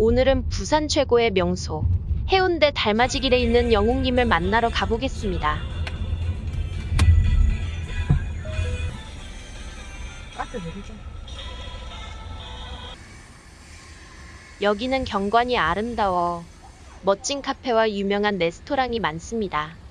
오늘은 부산 최고의 명소 해운대 달맞이길에 있는 영웅님을 만나러 가보겠습니다. 여기는 경관이 아름다워 멋진 카페와 유명한 레스토랑이 많습니다.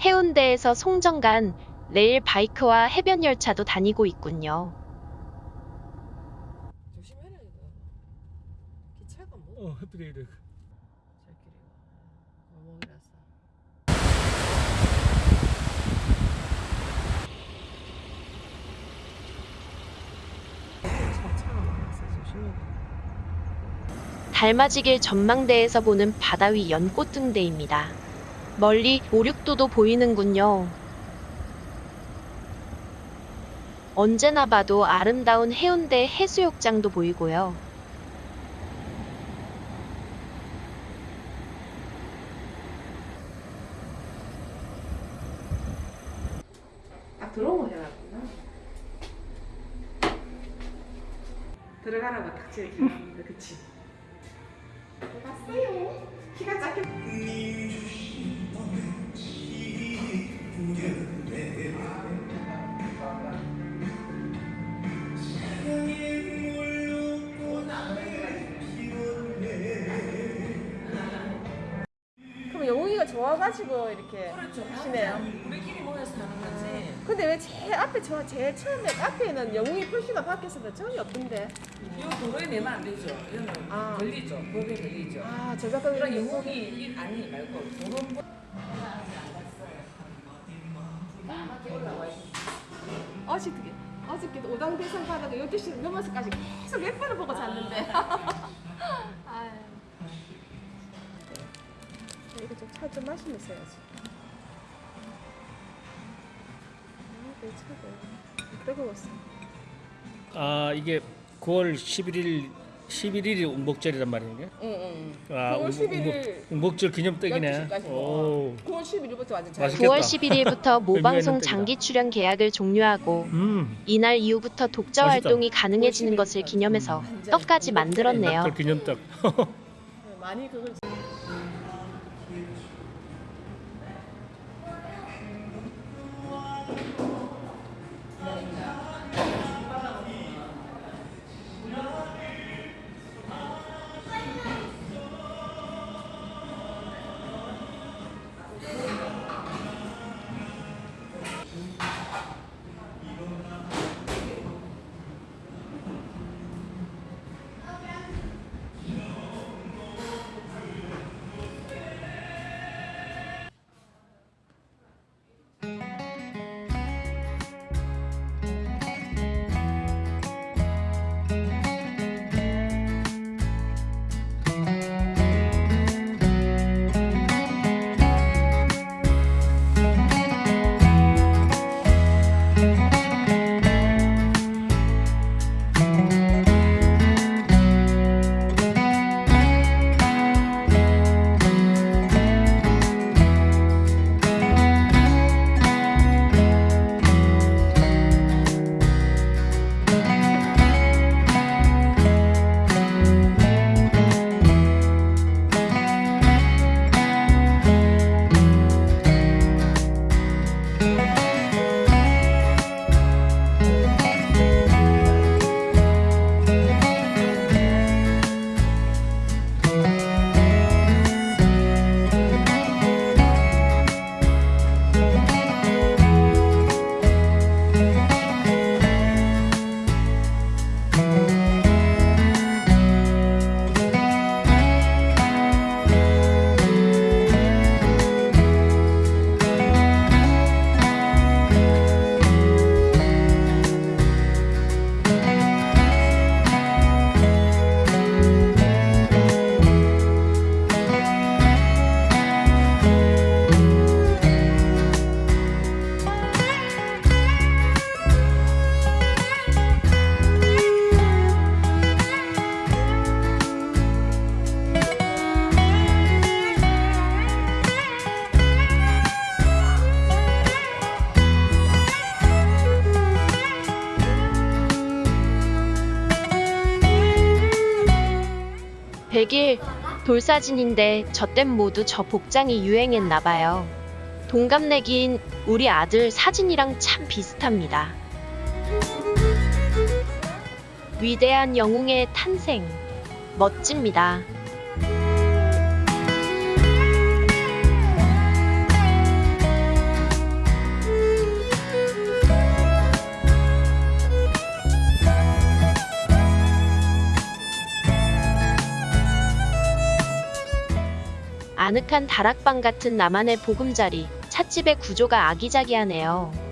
해운대에서 송정 간 레일 바이크와 해변 열차도 다니고 있군요. 조심해라 이거. 기차가 뭐? 어. 저끼리 어목이라서. 달맞이길 전망대에서 보는 바다 위 연꽃 등대입니다. 멀리 오륙도도 보이는군요. 언제나 봐도 아름다운 해운대 해수욕장도 보이고요. 딱 들어오고 해놨구나. 들어가라고 딱 제일 길었는데 그치? 봤어요. 키가 작게. 좋아가지고 이렇게 하시네요. 우리끼리 모여서 하는 거지. 근데 왜 제일 앞에 저 제일 처음에 카페에는 영웅이 표시가 박혔어도 전혀 없던데. 이거 도로에 내면 안 되죠. 이거는 아. 걸리죠. 법에 걸리죠. 아 저작권 그런 영웅이 이- 아니 말고 도로 어저께 어저께 오당 대상 받아가 12시 넘어서까지 계속 몇 번을 보고 잤는데. 이거 좀 차 좀 마시면서 해야지. 아, 내 차가 뜨거웠어. 아, 이게 9월 11일 11일이 운복절이란 말인가? 응, 응. 아, 9월 운복- 11일 운복 절 기념떡이네. 12시까지 오. 9월 11일부터 완전 잘. 맛있겠다. 9월 11일부터 모방송 장기 출연 계약을 종료하고 음. 이날 이후부터 독자 맛있다. 활동이 가능해지는 것을 기념해서 떡까지 만들었네요. 또 기념떡. 많이 그걸 Yes. 돌길, 돌사진인데 저땐 모두 저 복장이 유행했나 봐요. 동갑내기인 우리 아들 사진이랑 참 비슷합니다. 위대한 영웅의 탄생. 멋집니다. 아늑한 다락방 같은 나만의 보금자리, 찻집의 구조가 아기자기하네요.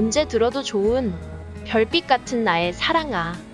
언제 들어도 좋은 별빛 같은 나의 사랑아.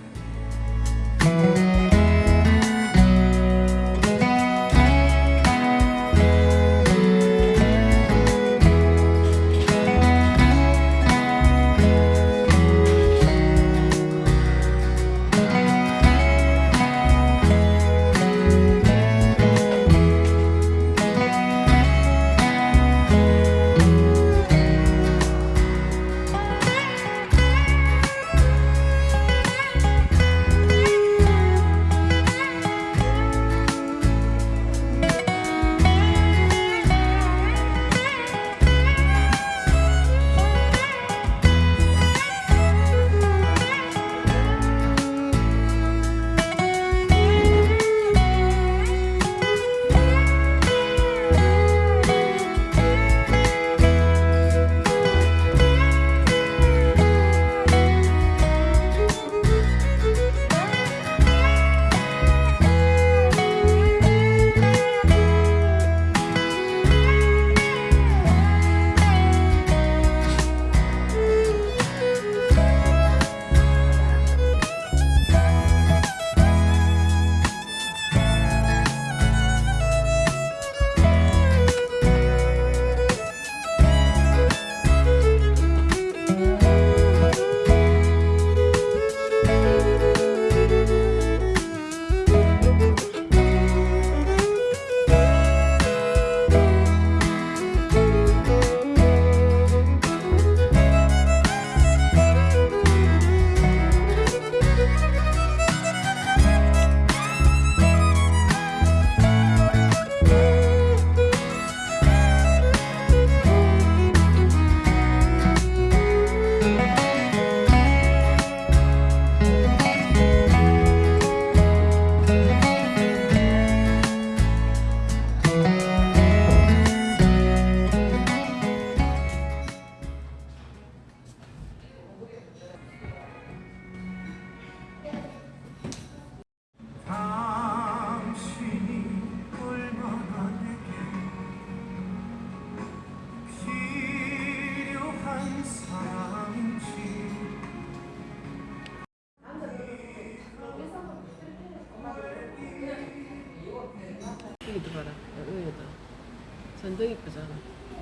완전 이쁘잖아.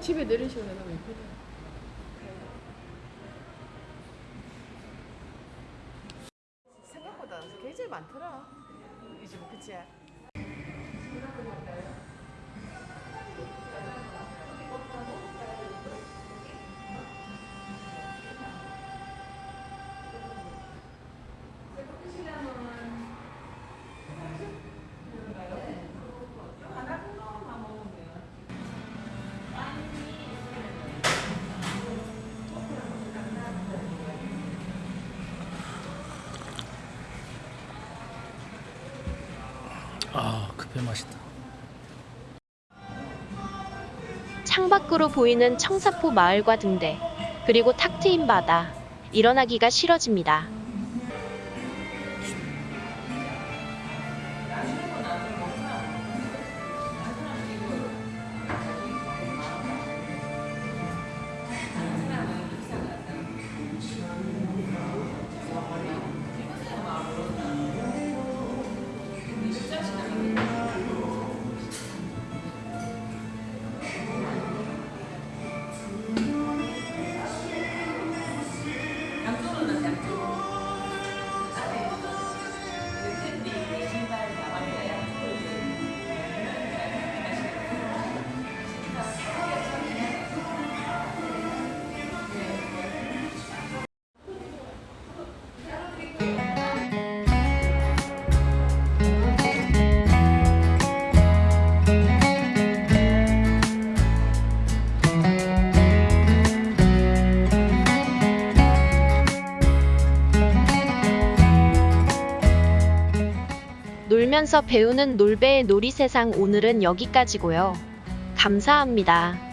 집에 내리시면 너무 이쁘다. 생각보다 굉장히 많더라. 이 집은 그치? 맛있다. 창밖으로 보이는 청사포 마을과 등대, 그리고 탁 트인 바다. 일어나기가 싫어집니다. 놀면서 배우는 놀배의 놀이세상 오늘은 여기까지고요. 감사합니다.